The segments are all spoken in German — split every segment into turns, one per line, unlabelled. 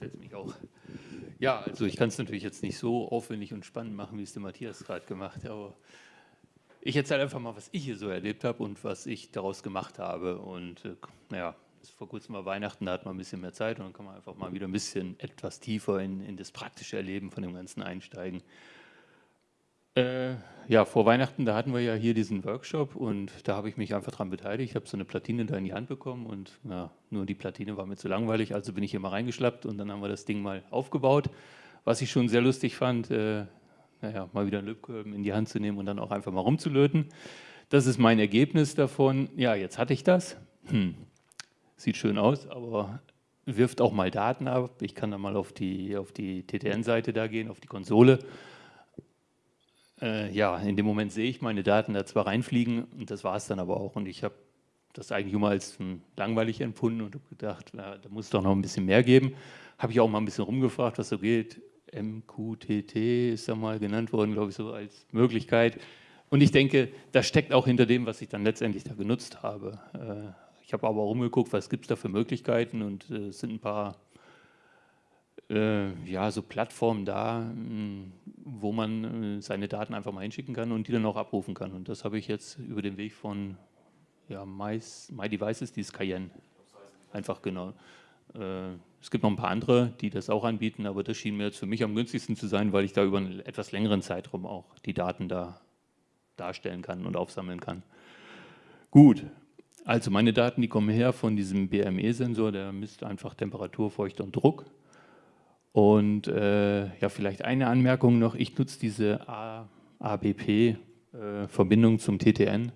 setze mich auch. Ja, also ich kann es natürlich jetzt nicht so aufwendig und spannend machen, wie es der Matthias gerade gemacht hat, aber ich erzähle einfach mal, was ich hier so erlebt habe und was ich daraus gemacht habe. Und äh, naja, vor kurzem war Weihnachten, da hat man ein bisschen mehr Zeit und dann kann man einfach mal wieder ein bisschen etwas tiefer in, in das praktische Erleben von dem Ganzen einsteigen. Äh, ja, vor Weihnachten, da hatten wir ja hier diesen Workshop und da habe ich mich einfach daran beteiligt. Ich habe so eine Platine da in die Hand bekommen und ja, nur die Platine war mir zu langweilig, also bin ich hier mal reingeschlappt und dann haben wir das Ding mal aufgebaut. Was ich schon sehr lustig fand, äh, naja, mal wieder einen Lötkolben in die Hand zu nehmen und dann auch einfach mal rumzulöten. Das ist mein Ergebnis davon. Ja, jetzt hatte ich das. Hm. Sieht schön aus, aber wirft auch mal Daten ab. Ich kann dann mal auf die, auf die TTN-Seite da gehen, auf die Konsole äh, ja, in dem Moment sehe ich meine Daten da zwar reinfliegen und das war es dann aber auch. Und ich habe das eigentlich immer als langweilig empfunden und habe gedacht, na, da muss es doch noch ein bisschen mehr geben. Habe ich auch mal ein bisschen rumgefragt, was so geht. MQTT ist da mal genannt worden, glaube ich, so als Möglichkeit. Und ich denke, das steckt auch hinter dem, was ich dann letztendlich da genutzt habe. Äh, ich habe aber rumgeguckt, was gibt es da für Möglichkeiten und äh, es sind ein paar ja, so Plattformen da, hm, wo man äh, seine Daten einfach mal hinschicken kann und die dann auch abrufen kann. Und das habe ich jetzt über den Weg von ja, My, My Devices, die ist Cayenne. Einfach genau. Äh, es gibt noch ein paar andere, die das auch anbieten, aber das schien mir jetzt für mich am günstigsten zu sein, weil ich da über einen etwas längeren Zeitraum auch die Daten da darstellen kann und aufsammeln kann. Gut, also meine Daten, die kommen her von diesem BME-Sensor, der misst einfach Temperatur, Feuchte und Druck. Und äh, ja, vielleicht eine Anmerkung noch, ich nutze diese ABP-Verbindung äh, zum TTN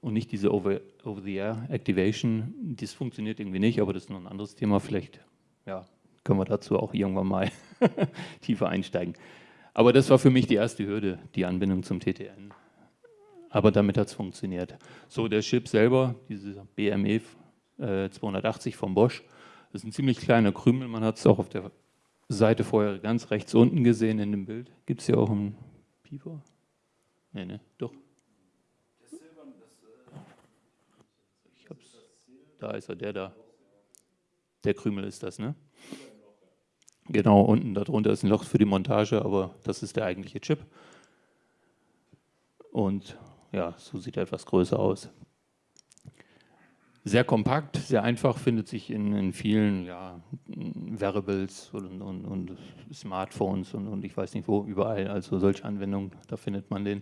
und nicht diese Over-the-Air-Activation. das funktioniert irgendwie nicht, aber das ist noch ein anderes Thema. Vielleicht ja, können wir dazu auch irgendwann mal tiefer einsteigen. Aber das war für mich die erste Hürde, die Anbindung zum TTN. Aber damit hat es funktioniert. So, der Chip selber, dieser BME äh, 280 von Bosch, das ist ein ziemlich kleiner Krümel. Man hat es auch auf der Seite vorher ganz rechts unten gesehen in dem Bild. Gibt es hier auch einen Pieper? Nee, ne, doch. Ich hab's. Da ist er, der da. Der Krümel ist das, ne? Genau, unten darunter ist ein Loch für die Montage, aber das ist der eigentliche Chip. Und ja, so sieht er etwas größer aus sehr kompakt, sehr einfach, findet sich in, in vielen ja, Wearables und, und, und Smartphones und, und, ich weiß nicht wo, überall. Also solche Anwendungen, da findet man den.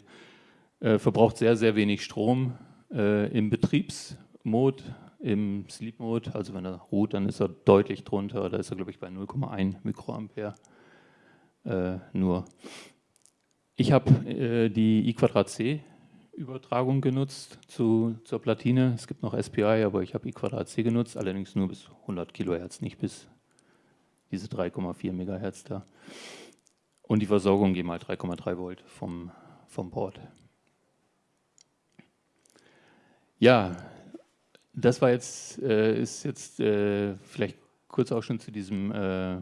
Äh, verbraucht sehr, sehr wenig Strom äh, im Betriebsmode, im Sleep-Mode. Also wenn er ruht, dann ist er deutlich drunter. Da ist er, glaube ich, bei 0,1 Mikroampere äh, nur. Ich habe äh, die I2C Übertragung genutzt zu, zur Platine. Es gibt noch SPI, aber ich habe I2C genutzt, allerdings nur bis 100 Kilohertz, nicht bis diese 3,4 Megahertz da. Und die Versorgung geht mal 3,3 Volt vom, vom Port. Ja, das war jetzt, äh, ist jetzt äh, vielleicht kurz auch schon zu diesem äh,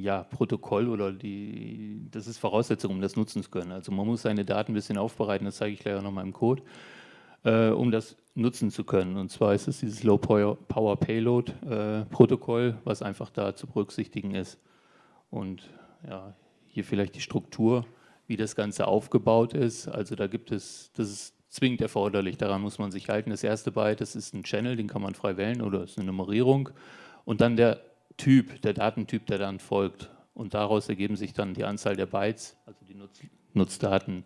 ja, Protokoll oder die, das ist Voraussetzung, um das nutzen zu können. Also man muss seine Daten ein bisschen aufbereiten, das zeige ich gleich auch nochmal im Code, äh, um das nutzen zu können. Und zwar ist es dieses Low Power Payload äh, Protokoll, was einfach da zu berücksichtigen ist. Und ja, hier vielleicht die Struktur, wie das Ganze aufgebaut ist. Also da gibt es, das ist zwingend erforderlich, daran muss man sich halten. Das erste Byte, das ist ein Channel, den kann man frei wählen oder ist eine Nummerierung. Und dann der Typ, der Datentyp, der dann folgt. Und daraus ergeben sich dann die Anzahl der Bytes, also die Nutz Nutzdaten.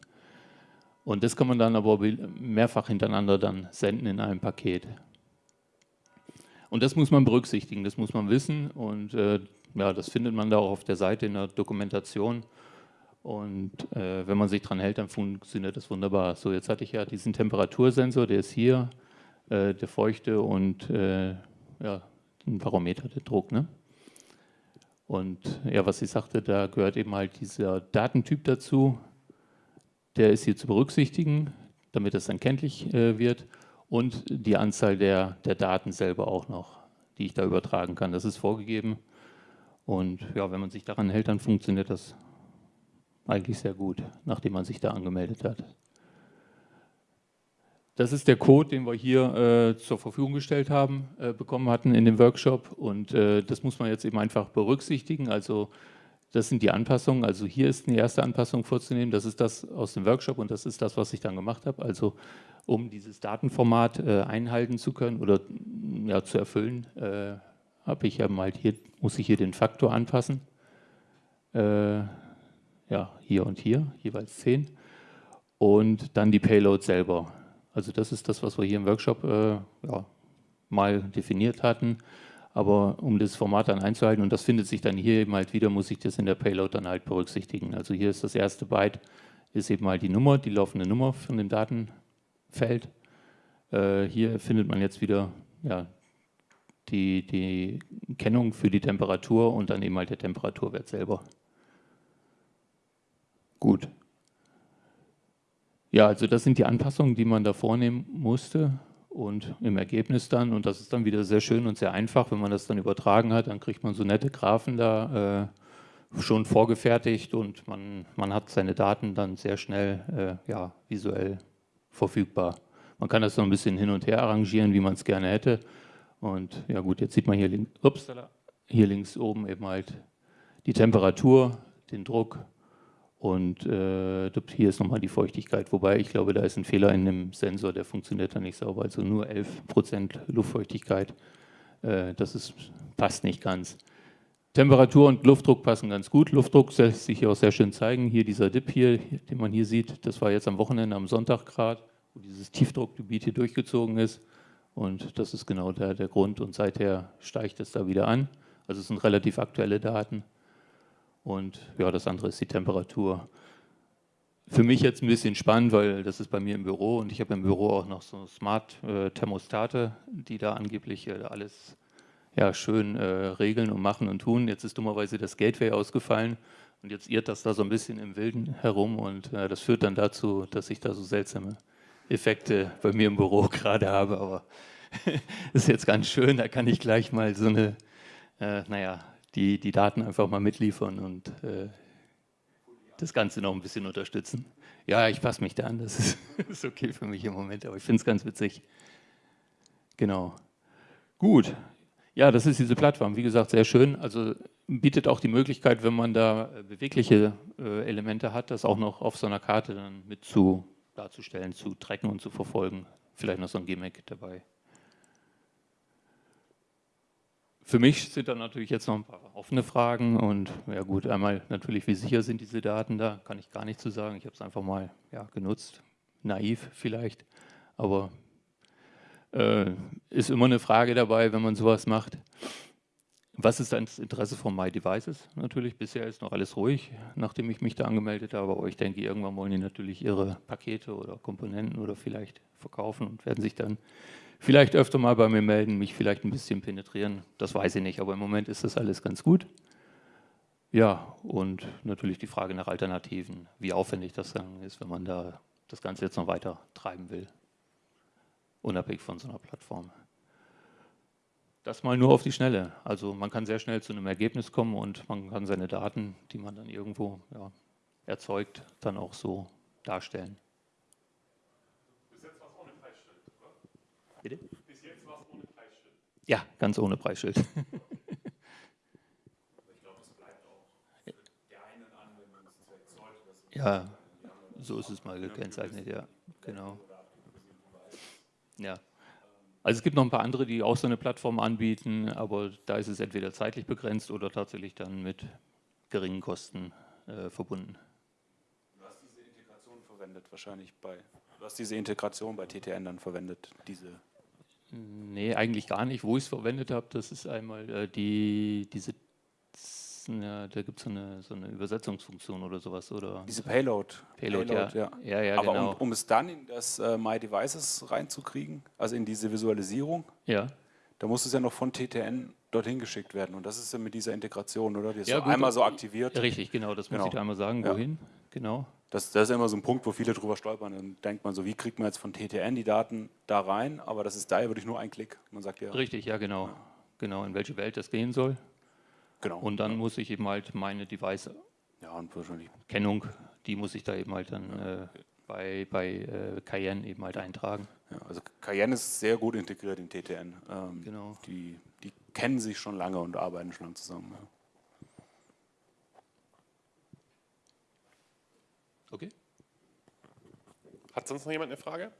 Und das kann man dann aber mehrfach hintereinander dann senden in einem Paket. Und das muss man berücksichtigen, das muss man wissen und äh, ja, das findet man da auch auf der Seite in der Dokumentation. Und äh, wenn man sich dran hält, dann funktioniert das wunderbar. So, jetzt hatte ich ja diesen Temperatursensor, der ist hier, äh, der Feuchte und äh, ja, ein Barometer, der Druck. Ne? Und ja, was sie sagte, da gehört eben halt dieser Datentyp dazu. Der ist hier zu berücksichtigen, damit es dann kenntlich äh, wird. Und die Anzahl der, der Daten selber auch noch, die ich da übertragen kann. Das ist vorgegeben. Und ja, wenn man sich daran hält, dann funktioniert das eigentlich sehr gut, nachdem man sich da angemeldet hat. Das ist der Code, den wir hier äh, zur Verfügung gestellt haben, äh, bekommen hatten in dem Workshop. Und äh, das muss man jetzt eben einfach berücksichtigen. Also das sind die Anpassungen. Also hier ist eine erste Anpassung vorzunehmen. Das ist das aus dem Workshop und das ist das, was ich dann gemacht habe. Also um dieses Datenformat äh, einhalten zu können oder ja, zu erfüllen, äh, habe ich ja mal hier, muss ich hier den Faktor anpassen. Äh, ja, hier und hier, jeweils 10. Und dann die Payload selber. Also das ist das, was wir hier im Workshop äh, ja, mal definiert hatten. Aber um das Format dann einzuhalten, und das findet sich dann hier eben halt wieder, muss ich das in der Payload dann halt berücksichtigen. Also hier ist das erste Byte, ist eben halt die Nummer, die laufende Nummer von dem Datenfeld. Äh, hier findet man jetzt wieder ja, die, die Kennung für die Temperatur und dann eben halt der Temperaturwert selber. Gut. Ja, also das sind die Anpassungen, die man da vornehmen musste und im Ergebnis dann, und das ist dann wieder sehr schön und sehr einfach, wenn man das dann übertragen hat, dann kriegt man so nette Graphen da äh, schon vorgefertigt und man, man hat seine Daten dann sehr schnell äh, ja, visuell verfügbar. Man kann das so ein bisschen hin und her arrangieren, wie man es gerne hätte. Und ja gut, jetzt sieht man hier, link, ups, hier links oben eben halt die Temperatur, den Druck und äh, hier ist nochmal die Feuchtigkeit, wobei ich glaube, da ist ein Fehler in dem Sensor, der funktioniert da nicht sauber. Also nur 11% Luftfeuchtigkeit, äh, das ist, passt nicht ganz. Temperatur und Luftdruck passen ganz gut. Luftdruck lässt sich hier auch sehr schön zeigen. Hier dieser Dip hier, den man hier sieht, das war jetzt am Wochenende, am Sonntag gerade, wo dieses Tiefdruckgebiet hier durchgezogen ist. Und das ist genau der, der Grund und seither steigt es da wieder an. Also es sind relativ aktuelle Daten. Und ja, das andere ist die Temperatur. Für mich jetzt ein bisschen spannend, weil das ist bei mir im Büro und ich habe im Büro auch noch so Smart-Thermostate, die da angeblich äh, alles ja, schön äh, regeln und machen und tun. Jetzt ist dummerweise das Gateway ausgefallen und jetzt irrt das da so ein bisschen im Wilden herum und äh, das führt dann dazu, dass ich da so seltsame Effekte bei mir im Büro gerade habe. Aber ist jetzt ganz schön, da kann ich gleich mal so eine, äh, naja, die, die Daten einfach mal mitliefern und äh, das Ganze noch ein bisschen unterstützen. Ja, ich passe mich da an, das ist, ist okay für mich im Moment, aber ich finde es ganz witzig. Genau. Gut. Ja, das ist diese Plattform, wie gesagt, sehr schön. Also bietet auch die Möglichkeit, wenn man da bewegliche äh, Elemente hat, das auch noch auf so einer Karte dann mit zu darzustellen, zu tracken und zu verfolgen. Vielleicht noch so ein Gimmick dabei. Für mich sind da natürlich jetzt noch ein paar offene Fragen und ja gut, einmal natürlich, wie sicher sind diese Daten da, kann ich gar nicht zu sagen. Ich habe es einfach mal ja, genutzt, naiv vielleicht, aber äh, ist immer eine Frage dabei, wenn man sowas macht. Was ist das Interesse von My Devices? Natürlich, bisher ist noch alles ruhig, nachdem ich mich da angemeldet habe, aber ich denke, irgendwann wollen die natürlich ihre Pakete oder Komponenten oder vielleicht verkaufen und werden sich dann vielleicht öfter mal bei mir melden, mich vielleicht ein bisschen penetrieren, das weiß ich nicht, aber im Moment ist das alles ganz gut. Ja, und natürlich die Frage nach Alternativen, wie aufwendig das dann ist, wenn man da das Ganze jetzt noch weiter treiben will, unabhängig von so einer Plattform. Das mal nur auf die Schnelle. Also man kann sehr schnell zu einem Ergebnis kommen und man kann seine Daten, die man dann irgendwo ja, erzeugt, dann auch so darstellen. Bitte? Bis jetzt war es ohne Preisschild. Ja, ganz ohne Preisschild. ich glaube, es bleibt auch für der einen Anwendungszweck sollte das. Ja, so ist es mal gekennzeichnet, ja, genau. Ja. Also es gibt noch ein paar andere, die auch so eine Plattform anbieten, aber da ist es entweder zeitlich begrenzt oder tatsächlich dann mit geringen Kosten äh, verbunden.
Du hast diese Integration verwendet wahrscheinlich bei, du hast diese Integration bei TTN dann verwendet, diese
Nee, eigentlich gar nicht. Wo ich es verwendet habe, das ist einmal äh, die, diese, ja, da gibt es so eine, so eine Übersetzungsfunktion oder sowas. Oder
diese Payload.
Payload, Payload ja.
ja. ja. Aber genau. um, um, es dann in das äh, My Devices reinzukriegen, also in diese Visualisierung,
ja.
da muss es ja noch von TTN dorthin geschickt werden. Und das ist ja mit dieser Integration, oder? Die ist ja, so gut, einmal so aktiviert.
Richtig, genau, das muss genau. ich da einmal sagen. Wohin? Genau.
Das, das, ist immer so ein Punkt, wo viele drüber stolpern. Dann denkt man so, wie kriegt man jetzt von TTN die Daten da rein? Aber das ist da ja wirklich nur ein Klick. Man sagt ja.
Richtig, ja, genau. Ja. Genau, in welche Welt das gehen soll.
Genau.
Und dann ja. muss ich eben halt meine Device.
Ja, und wahrscheinlich.
Kennung, die muss ich da eben halt dann. Äh, bei, bei äh, Cayenne eben halt eintragen.
Ja, also Cayenne ist sehr gut integriert in TTN. Ähm,
Genau.
Die, die kennen sich schon lange und arbeiten schon lange zusammen.
Okay.
Hat sonst noch jemand eine Frage?